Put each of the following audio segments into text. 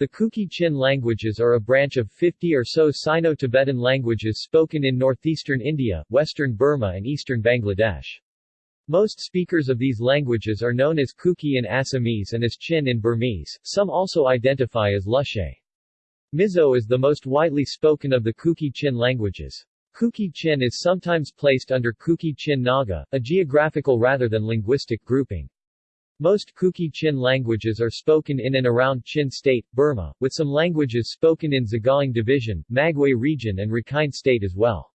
The Kuki-Chin languages are a branch of 50 or so Sino-Tibetan languages spoken in northeastern India, western Burma and eastern Bangladesh. Most speakers of these languages are known as Kuki in Assamese and as Chin in Burmese, some also identify as Lushe. Mizo is the most widely spoken of the Kuki-Chin languages. Kuki-Chin is sometimes placed under Kuki-Chin Naga, a geographical rather than linguistic grouping. Most Kuki-Chin languages are spoken in and around Chin State, Burma, with some languages spoken in Sagaing Division, Magway region and Rakhine State as well.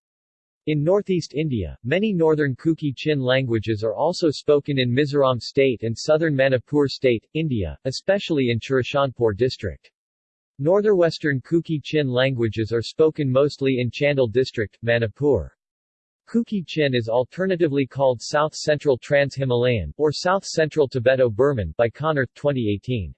In northeast India, many northern Kuki-Chin languages are also spoken in Mizoram State and southern Manipur State, India, especially in Churachandpur district. Northwestern Kuki-Chin languages are spoken mostly in Chandel district, Manipur. Kuki-Chin is alternatively called South Central Trans-Himalayan, or South Central Tibeto-Burman, by Konnerth 2018.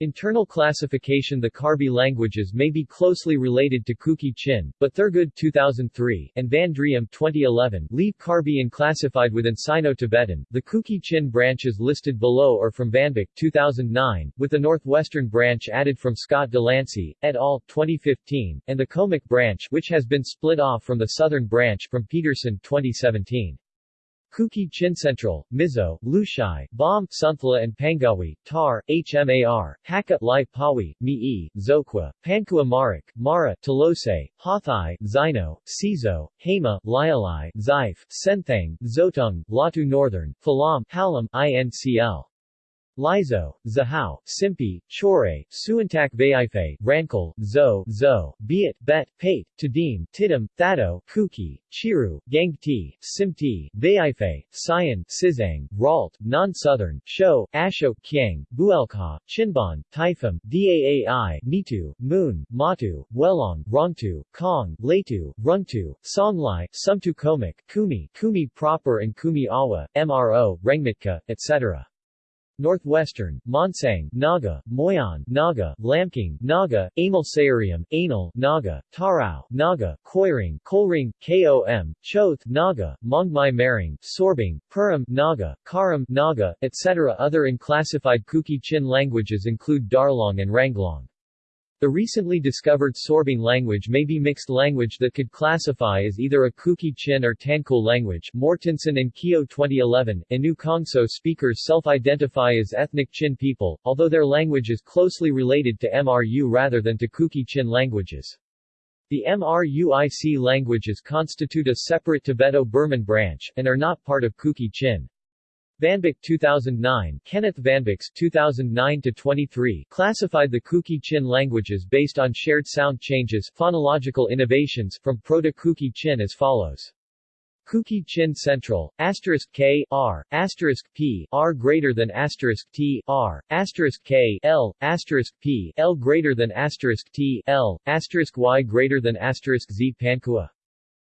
Internal classification The Karbi languages may be closely related to Kuki-Chin, but Thurgood 2003 and Van Driem 2011 leave Karbi unclassified within Sino-Tibetan. The Kuki-Chin branches listed below are from VanBik 2009, with the northwestern branch added from Scott Delancey, et al. 2015, and the Khomic branch which has been split off from the southern branch from Peterson 2017. Kuki Central, Mizo, Lushai, Bawm, Sunthala and Pangawi, Tar, Hmar, Hakka, Lai Pawi, Mi'i, Zokhua, Pangkhua Marik, Mara, Talose, Hathai, Zino, Sizo, Hema, Lialai, Zaif, Senthang, Zotung, Latu Northern, Falam, Halam, INCL. Laizo, Zahao, Simpi, Chore, Suantak Vaiphei, Rankal, Zo, Zo, Biat, Bet, Paite, Tedim, Tidam, Thado, Kuki, Chiru, Gangte, Simte, Vaiphei, Sayan, Sizang, Ralte, Non-Southern, Sho, Ashok, Kiang, Buelka, Chinban, Taifam, Daai, Nitu, Moon, Matu, Welong, Rongtu, Kong, Leitu, Rungtu, Songlai, Sumtu Khomic, Khumi, Khumi proper and Khumi Awa, MRO, Rengmitka, etc. Northwestern, Monsang, Naga, Moyon, Naga, Lamkang, Naga, Amal Sayarium, Anal, Naga, Tarao, Naga, Koireng, Kolring, Kom, Choth, Naga, Mongmai Maring, Sorbung, Purum, Naga, Karam, Naga, etc. Other unclassified Kuki-Chin languages include Darlong and Ranglong. The recently discovered Sorbung language may be mixed language that could classify as either a Kuki-Chin or Tangkhul language. Mortensen and Keogh 2011. Inu Kongso speakers self-identify as ethnic Chin people, although their language is closely related to MRU rather than to Kuki-Chin languages. The MRUIC languages constitute a separate Tibeto-Burman branch, and are not part of Kuki-Chin. VanBik 2009 Kenneth VanBik's 2009-23 classified the Kuki-Chin languages based on shared sound changes phonological innovations from Proto-Kuki-Chin as follows. Kuki-Chin Central, asterisk K, R, asterisk P, R greater than asterisk T, R, asterisk K, L, asterisk P, L greater than asterisk T, L, asterisk Y greater than asterisk Z Pangkhua.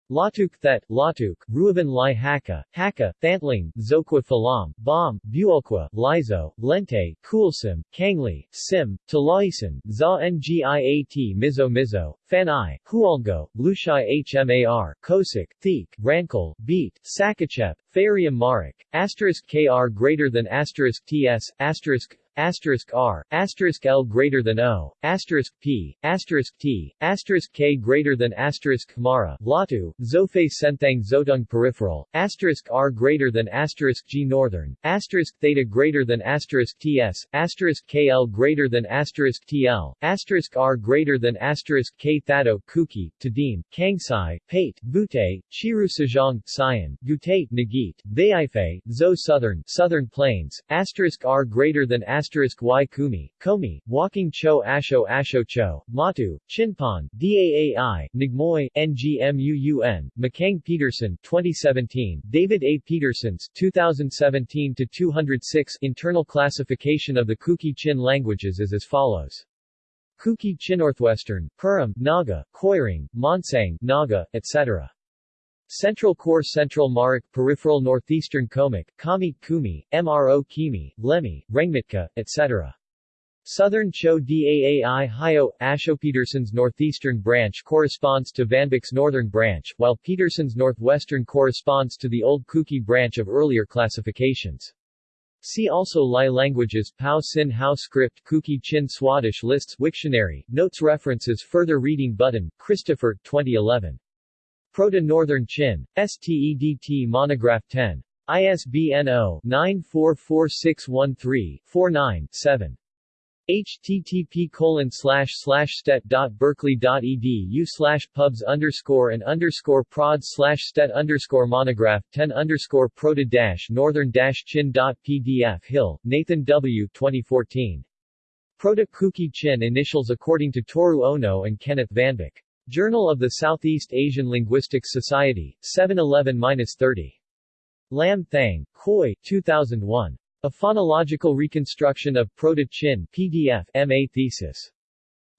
Latuk Thet, Latuk, Ruavan Lai Haka, Haka, Thantling, Zokhua Falam, Bawm, Buolkwa, Laizo, Lente, Kulsim, Kangli, Sim, Talaisan, Za Ngiat Mizo Mizo, Fanai, Hualgo, Lushai Hmar, Kosik, Theek, Rankal, Beat, Sakachep, Farium Marik, asterisk Kr greater than asterisk Ts, asterisk asterisk R, asterisk L greater than O, asterisk P, asterisk T, asterisk K greater than asterisk Mara, Latu, Zofe Senthang Zotung peripheral, asterisk R greater than asterisk G northern, asterisk Theta greater than asterisk TS, asterisk KL greater than asterisk TL, asterisk R greater than asterisk K Thado, Kuki, Tedim, Kangsai, Paite, Bute, Chiru Sajong, Sayan, Gute, Nagit, Vaiphei, Zo Southern, Southern Plains, asterisk R greater than asterisk asterisk y kumi, komi, walking cho asho asho cho, matu, chinpon, daai, nigmoy, ngmuun, McCang Peterson 2017, David A. Peterson's 2017-206 internal classification of the Kuki-Chin languages is as follows. Kuki-Chin Northwestern, Purum, Naga, Koireng, Monsang, Naga, etc. Central Core Central Marik Peripheral Northeastern Khomic, Kami, Khumi, MRO Kimi, Lemi, Rengmitka, etc. Southern Cho Daai Hyo, Asho Peterson's northeastern branch corresponds to VanBik's northern branch, while Peterson's northwestern corresponds to the Old Kuki branch of earlier classifications. See also Lai languages Pau Cin Hau script Kuki Chin Swadesh lists Wiktionary, notes references further reading button, Christopher, 2011. Proto-Northern Chin. STEDT Monograph 10. ISBN 0-944613-49-7 http colon slash pubs underscore and underscore prod slash stet underscore monograph 10 underscore proto northern chin dot pdf Hill, Nathan W. 2014. Proto Kuki Chin initials according to Toru Ono and Kenneth VanBik. Journal of the Southeast Asian Linguistics Society, 711-30. Lam Thang, Khoi, 2001. A Phonological Reconstruction of Proto-Chin PDF MA thesis.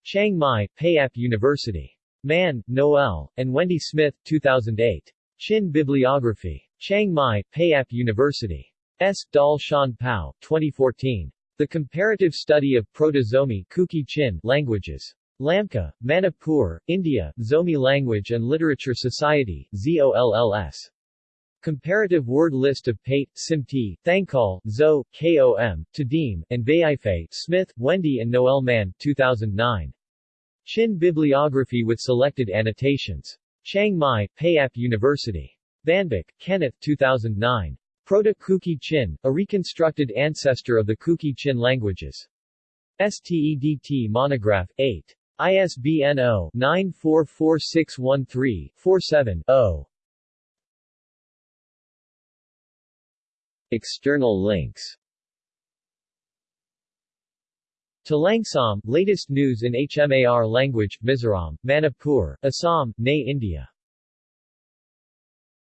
Chiang Mai, Payap University. Mann, Noel, and Wendy Smith, 2008. Chin Bibliography. Chiang Mai, Payap University. S. Dal Shan Pao, 2014. The Comparative Study of Proto-Zomi Kuki Chin Languages. Lamka, Manipur, India, Zomi Language and Literature Society, ZOLLS. Comparative word list of Paite, Simte, Thankal, Zo, Kom, Tedim, and Vaiphei, Smith, Wendy and Noel Mann, 2009. Chin Bibliography with selected annotations. Chiang Mai, Payap University. VanBik, Kenneth, 2009. Proto-Kuki Chin, a reconstructed ancestor of the Kuki Chin languages. STEDT Monograph, 8. ISBN 0-944613-47-0. External links Talangsam, latest news in HMAR language, Mizoram, Manipur, Assam, Ne India